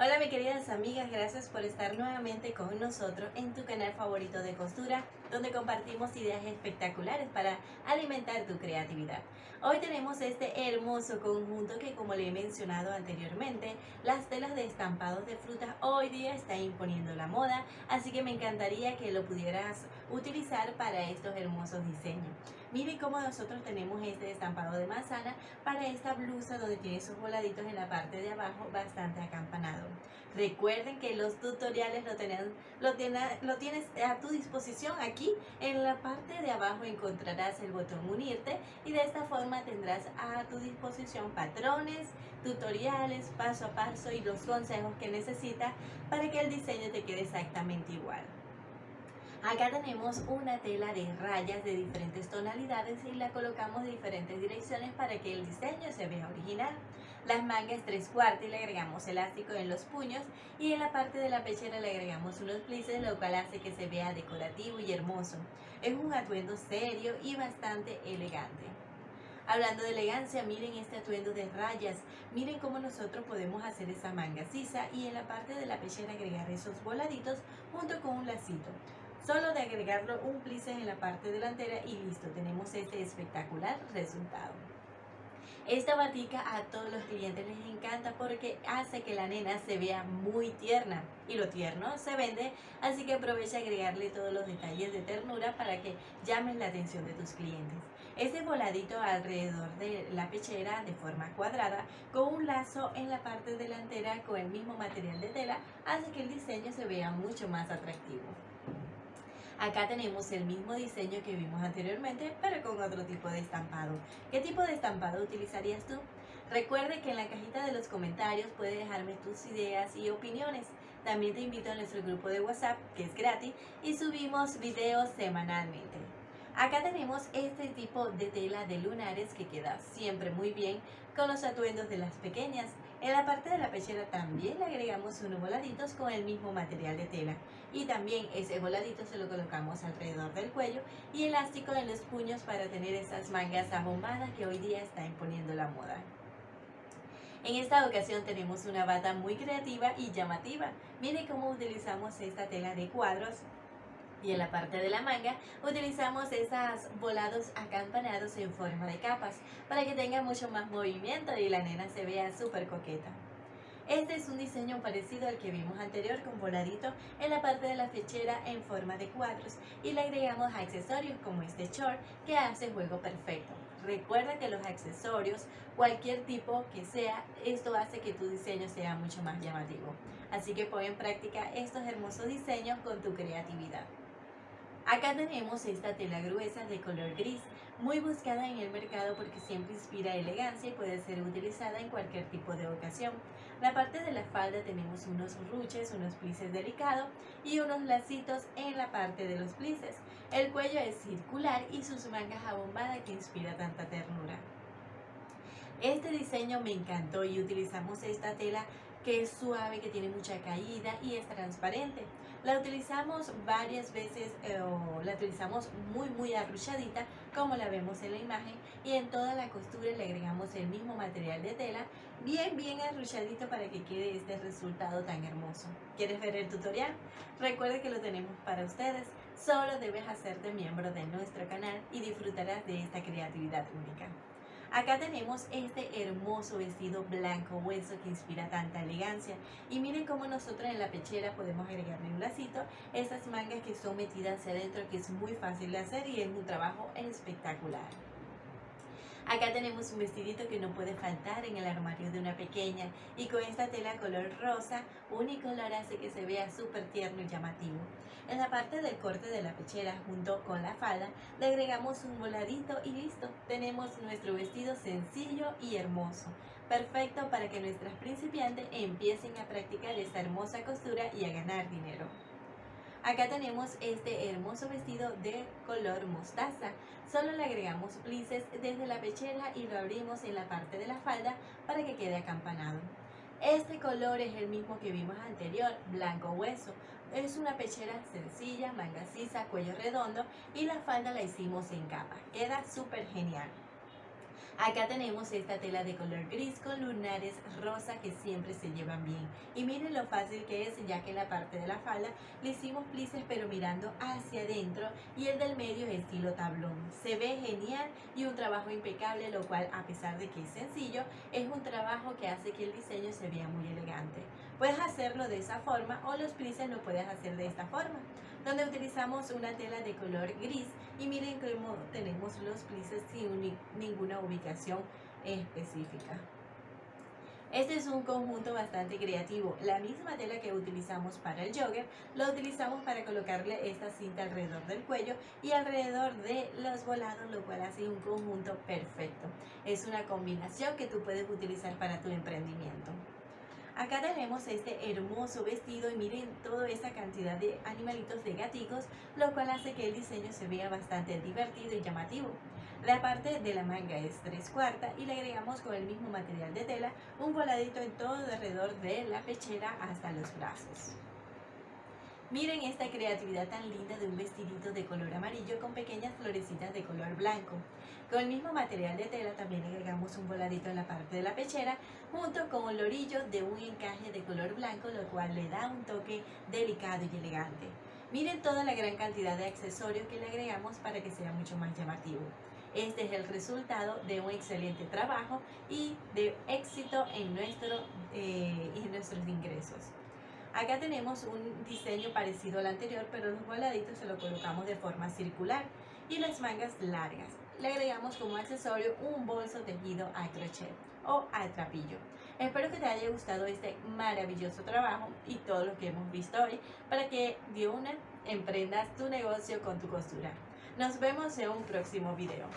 Hola mis queridas amigas, gracias por estar nuevamente con nosotros en tu canal favorito de costura, donde compartimos ideas espectaculares para alimentar tu creatividad. Hoy tenemos este hermoso conjunto que como le he mencionado anteriormente, las telas de estampados de frutas hoy día están imponiendo la moda, así que me encantaría que lo pudieras utilizar para estos hermosos diseños. Miren cómo nosotros tenemos este estampado de manzana para esta blusa donde tiene esos voladitos en la parte de abajo bastante acampanado. Recuerden que los tutoriales lo, lo, lo tienes a tu disposición aquí. En la parte de abajo encontrarás el botón unirte y de esta forma tendrás a tu disposición patrones, tutoriales, paso a paso y los consejos que necesitas para que el diseño te quede exactamente igual. Acá tenemos una tela de rayas de diferentes tonalidades y la colocamos de diferentes direcciones para que el diseño se vea original. Las mangas tres cuartos y le agregamos elástico en los puños y en la parte de la pechera le agregamos unos plices lo cual hace que se vea decorativo y hermoso. Es un atuendo serio y bastante elegante. Hablando de elegancia, miren este atuendo de rayas. Miren cómo nosotros podemos hacer esa manga sisa y en la parte de la pechera agregar esos voladitos junto con un lacito. Solo de agregarlo un plice en la parte delantera y listo, tenemos este espectacular resultado. Esta batica a todos los clientes les encanta porque hace que la nena se vea muy tierna y lo tierno se vende, así que aprovecha agregarle todos los detalles de ternura para que llamen la atención de tus clientes. Este voladito alrededor de la pechera de forma cuadrada con un lazo en la parte delantera con el mismo material de tela hace que el diseño se vea mucho más atractivo. Acá tenemos el mismo diseño que vimos anteriormente, pero con otro tipo de estampado. ¿Qué tipo de estampado utilizarías tú? Recuerde que en la cajita de los comentarios puedes dejarme tus ideas y opiniones. También te invito a nuestro grupo de WhatsApp, que es gratis, y subimos videos semanalmente. Acá tenemos este tipo de tela de lunares que queda siempre muy bien con los atuendos de las pequeñas. En la parte de la pechera también le agregamos unos voladitos con el mismo material de tela. Y también ese voladito se lo colocamos alrededor del cuello y elástico en los puños para tener esas mangas abombadas que hoy día está imponiendo la moda. En esta ocasión tenemos una bata muy creativa y llamativa. Miren cómo utilizamos esta tela de cuadros y en la parte de la manga utilizamos esos volados acampanados en forma de capas para que tenga mucho más movimiento y la nena se vea súper coqueta. Este es un diseño parecido al que vimos anterior con voladito en la parte de la fechera en forma de cuadros y le agregamos accesorios como este short que hace juego perfecto. Recuerda que los accesorios, cualquier tipo que sea, esto hace que tu diseño sea mucho más llamativo. Así que pon en práctica estos hermosos diseños con tu creatividad. Acá tenemos esta tela gruesa de color gris, muy buscada en el mercado porque siempre inspira elegancia y puede ser utilizada en cualquier tipo de ocasión. La parte de la falda tenemos unos ruches, unos plices delicados y unos lacitos en la parte de los plices. El cuello es circular y sus mangas abombadas que inspira tanta ternura. Este diseño me encantó y utilizamos esta tela que es suave, que tiene mucha caída y es transparente. La utilizamos varias veces eh, o la utilizamos muy muy arruchadita como la vemos en la imagen y en toda la costura le agregamos el mismo material de tela bien bien arruchadito para que quede este resultado tan hermoso. ¿Quieres ver el tutorial? Recuerda que lo tenemos para ustedes. Solo debes hacerte miembro de nuestro canal y disfrutarás de esta creatividad única. Acá tenemos este hermoso vestido blanco hueso que inspira tanta elegancia. Y miren cómo nosotros en la pechera podemos agregarle un lacito, esas mangas que son metidas hacia adentro que es muy fácil de hacer y es un trabajo espectacular. Acá tenemos un vestidito que no puede faltar en el armario de una pequeña y con esta tela color rosa, unicolor hace que se vea súper tierno y llamativo. En la parte del corte de la pechera junto con la falda le agregamos un voladito y listo, tenemos nuestro vestido sencillo y hermoso. Perfecto para que nuestras principiantes empiecen a practicar esta hermosa costura y a ganar dinero. Acá tenemos este hermoso vestido de color mostaza. Solo le agregamos plices desde la pechera y lo abrimos en la parte de la falda para que quede acampanado. Este color es el mismo que vimos anterior, blanco hueso. Es una pechera sencilla, manga sisa, cuello redondo y la falda la hicimos en capa. Queda súper genial. Acá tenemos esta tela de color gris con lunares rosa que siempre se llevan bien. Y miren lo fácil que es ya que en la parte de la falda le hicimos plices pero mirando hacia adentro y el del medio es estilo tablón. Se ve genial y un trabajo impecable lo cual a pesar de que es sencillo es un trabajo que hace que el diseño se vea muy elegante. Puedes hacerlo de esa forma o los plices lo puedes hacer de esta forma donde utilizamos una tela de color gris y miren cómo tenemos los plices sin ninguna ubicación específica. Este es un conjunto bastante creativo. La misma tela que utilizamos para el jogger, la utilizamos para colocarle esta cinta alrededor del cuello y alrededor de los volados, lo cual hace un conjunto perfecto. Es una combinación que tú puedes utilizar para tu emprendimiento. Acá tenemos este hermoso vestido y miren toda esa cantidad de animalitos de gaticos, lo cual hace que el diseño se vea bastante divertido y llamativo. La parte de la manga es tres cuartas y le agregamos con el mismo material de tela un voladito en todo alrededor de la pechera hasta los brazos. Miren esta creatividad tan linda de un vestidito de color amarillo con pequeñas florecitas de color blanco. Con el mismo material de tela también agregamos un voladito en la parte de la pechera junto con un lorillo de un encaje de color blanco lo cual le da un toque delicado y elegante. Miren toda la gran cantidad de accesorios que le agregamos para que sea mucho más llamativo. Este es el resultado de un excelente trabajo y de éxito en, nuestro, eh, en nuestros ingresos. Acá tenemos un diseño parecido al anterior, pero los voladitos se lo colocamos de forma circular y las mangas largas le agregamos como accesorio un bolso tejido a crochet o a trapillo. Espero que te haya gustado este maravilloso trabajo y todo lo que hemos visto hoy para que de una emprendas tu negocio con tu costura. Nos vemos en un próximo video.